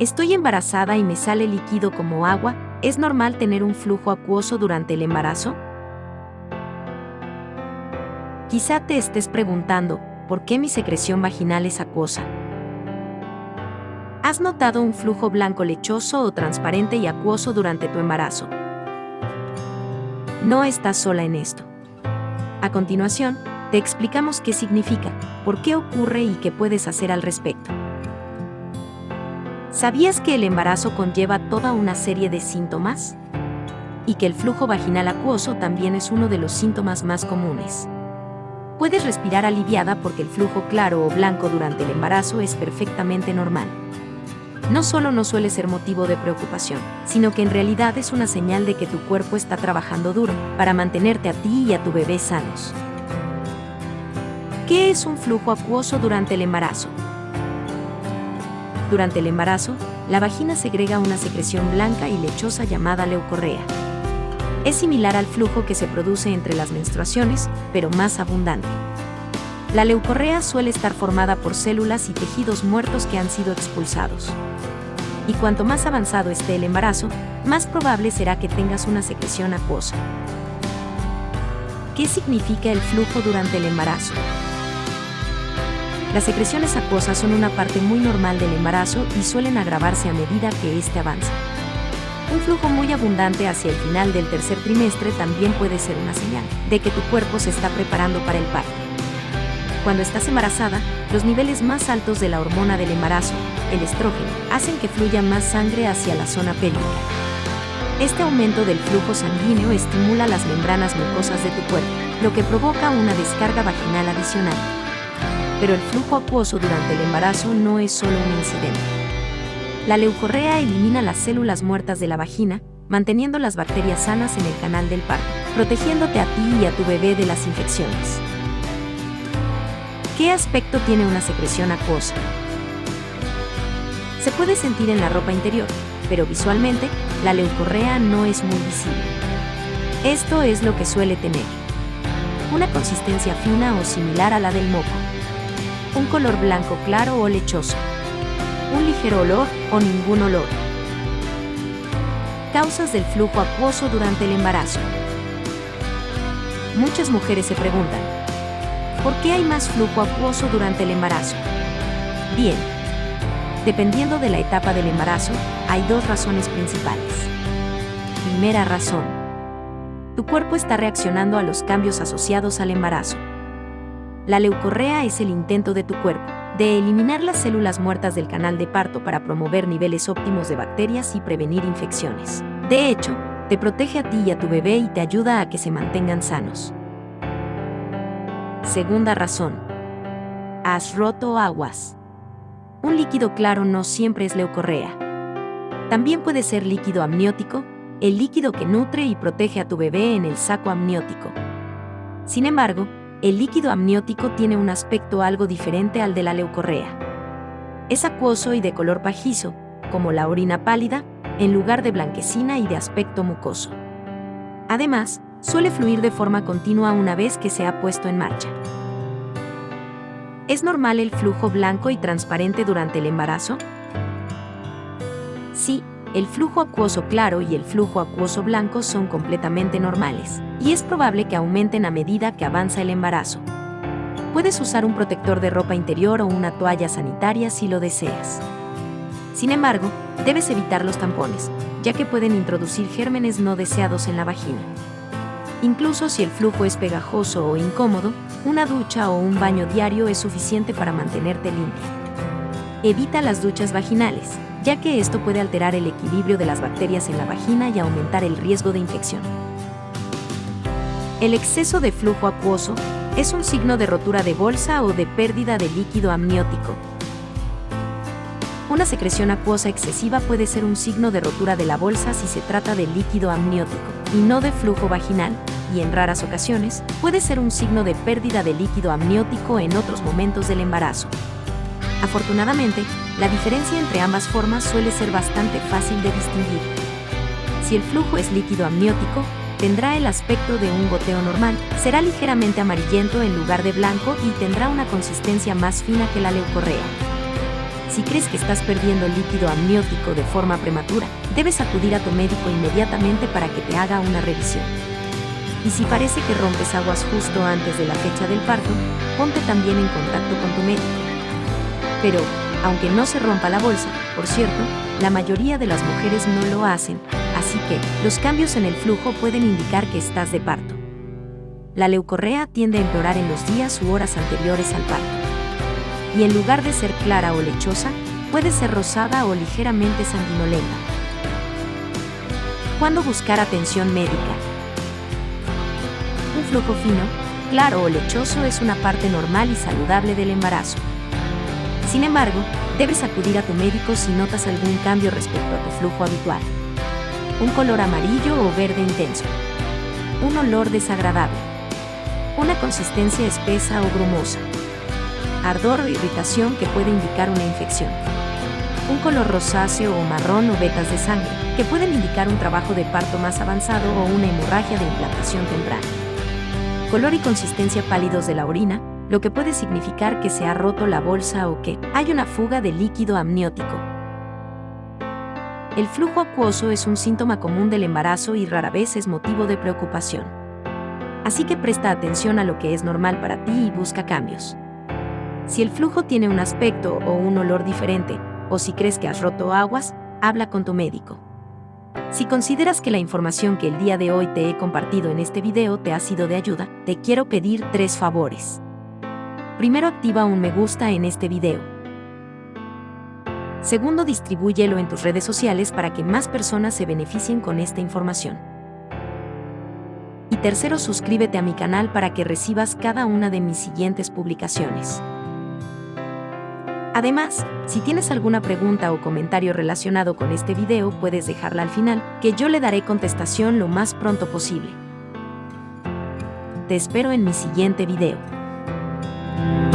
Estoy embarazada y me sale líquido como agua, ¿es normal tener un flujo acuoso durante el embarazo? Quizá te estés preguntando, ¿por qué mi secreción vaginal es acuosa? ¿Has notado un flujo blanco lechoso o transparente y acuoso durante tu embarazo? No estás sola en esto. A continuación, te explicamos qué significa, por qué ocurre y qué puedes hacer al respecto. ¿Sabías que el embarazo conlleva toda una serie de síntomas? Y que el flujo vaginal acuoso también es uno de los síntomas más comunes. Puedes respirar aliviada porque el flujo claro o blanco durante el embarazo es perfectamente normal. No solo no suele ser motivo de preocupación, sino que en realidad es una señal de que tu cuerpo está trabajando duro para mantenerte a ti y a tu bebé sanos. ¿Qué es un flujo acuoso durante el embarazo? Durante el embarazo, la vagina segrega una secreción blanca y lechosa llamada leucorrea. Es similar al flujo que se produce entre las menstruaciones, pero más abundante. La leucorrea suele estar formada por células y tejidos muertos que han sido expulsados. Y cuanto más avanzado esté el embarazo, más probable será que tengas una secreción acuosa. ¿Qué significa el flujo durante el embarazo? Las secreciones acuosas son una parte muy normal del embarazo y suelen agravarse a medida que éste avanza. Un flujo muy abundante hacia el final del tercer trimestre también puede ser una señal de que tu cuerpo se está preparando para el parto. Cuando estás embarazada, los niveles más altos de la hormona del embarazo, el estrógeno, hacen que fluya más sangre hacia la zona pélvica. Este aumento del flujo sanguíneo estimula las membranas mucosas de tu cuerpo, lo que provoca una descarga vaginal adicional. Pero el flujo acuoso durante el embarazo no es solo un incidente. La leucorrea elimina las células muertas de la vagina, manteniendo las bacterias sanas en el canal del parto, protegiéndote a ti y a tu bebé de las infecciones. ¿Qué aspecto tiene una secreción acuosa? Se puede sentir en la ropa interior, pero visualmente, la leucorrea no es muy visible. Esto es lo que suele tener. Una consistencia fina o similar a la del moco. Un color blanco claro o lechoso un ligero olor o ningún olor. Causas del flujo acuoso durante el embarazo. Muchas mujeres se preguntan, ¿por qué hay más flujo acuoso durante el embarazo? Bien, dependiendo de la etapa del embarazo, hay dos razones principales. Primera razón. Tu cuerpo está reaccionando a los cambios asociados al embarazo. La leucorrea es el intento de tu cuerpo de eliminar las células muertas del canal de parto para promover niveles óptimos de bacterias y prevenir infecciones. De hecho, te protege a ti y a tu bebé y te ayuda a que se mantengan sanos. Segunda razón. Has roto aguas. Un líquido claro no siempre es leucorrea. También puede ser líquido amniótico, el líquido que nutre y protege a tu bebé en el saco amniótico. Sin embargo, el líquido amniótico tiene un aspecto algo diferente al de la leucorrea. Es acuoso y de color pajizo, como la orina pálida, en lugar de blanquecina y de aspecto mucoso. Además, suele fluir de forma continua una vez que se ha puesto en marcha. ¿Es normal el flujo blanco y transparente durante el embarazo? Sí, el flujo acuoso claro y el flujo acuoso blanco son completamente normales, y es probable que aumenten a medida que avanza el embarazo. Puedes usar un protector de ropa interior o una toalla sanitaria si lo deseas. Sin embargo, debes evitar los tampones, ya que pueden introducir gérmenes no deseados en la vagina. Incluso si el flujo es pegajoso o incómodo, una ducha o un baño diario es suficiente para mantenerte limpia. Evita las duchas vaginales, ya que esto puede alterar el equilibrio de las bacterias en la vagina y aumentar el riesgo de infección. El exceso de flujo acuoso es un signo de rotura de bolsa o de pérdida de líquido amniótico. Una secreción acuosa excesiva puede ser un signo de rotura de la bolsa si se trata de líquido amniótico y no de flujo vaginal, y en raras ocasiones puede ser un signo de pérdida de líquido amniótico en otros momentos del embarazo. Afortunadamente, la diferencia entre ambas formas suele ser bastante fácil de distinguir. Si el flujo es líquido amniótico, tendrá el aspecto de un goteo normal, será ligeramente amarillento en lugar de blanco y tendrá una consistencia más fina que la leucorrea. Si crees que estás perdiendo líquido amniótico de forma prematura, debes acudir a tu médico inmediatamente para que te haga una revisión. Y si parece que rompes aguas justo antes de la fecha del parto, ponte también en contacto con tu médico. Pero, aunque no se rompa la bolsa, por cierto, la mayoría de las mujeres no lo hacen, así que los cambios en el flujo pueden indicar que estás de parto. La leucorrea tiende a empeorar en los días u horas anteriores al parto. Y en lugar de ser clara o lechosa, puede ser rosada o ligeramente sanguinolenta. ¿Cuándo buscar atención médica? Un flujo fino, claro o lechoso es una parte normal y saludable del embarazo. Sin embargo, debes acudir a tu médico si notas algún cambio respecto a tu flujo habitual. Un color amarillo o verde intenso. Un olor desagradable. Una consistencia espesa o grumosa. Ardor o irritación que puede indicar una infección. Un color rosáceo o marrón o vetas de sangre, que pueden indicar un trabajo de parto más avanzado o una hemorragia de implantación temprana. Color y consistencia pálidos de la orina, lo que puede significar que se ha roto la bolsa o que hay una fuga de líquido amniótico. El flujo acuoso es un síntoma común del embarazo y rara vez es motivo de preocupación. Así que presta atención a lo que es normal para ti y busca cambios. Si el flujo tiene un aspecto o un olor diferente, o si crees que has roto aguas, habla con tu médico. Si consideras que la información que el día de hoy te he compartido en este video te ha sido de ayuda, te quiero pedir tres favores. Primero activa un me gusta en este video. Segundo, distribúyelo en tus redes sociales para que más personas se beneficien con esta información. Y tercero, suscríbete a mi canal para que recibas cada una de mis siguientes publicaciones. Además, si tienes alguna pregunta o comentario relacionado con este video, puedes dejarla al final, que yo le daré contestación lo más pronto posible. Te espero en mi siguiente video. thank you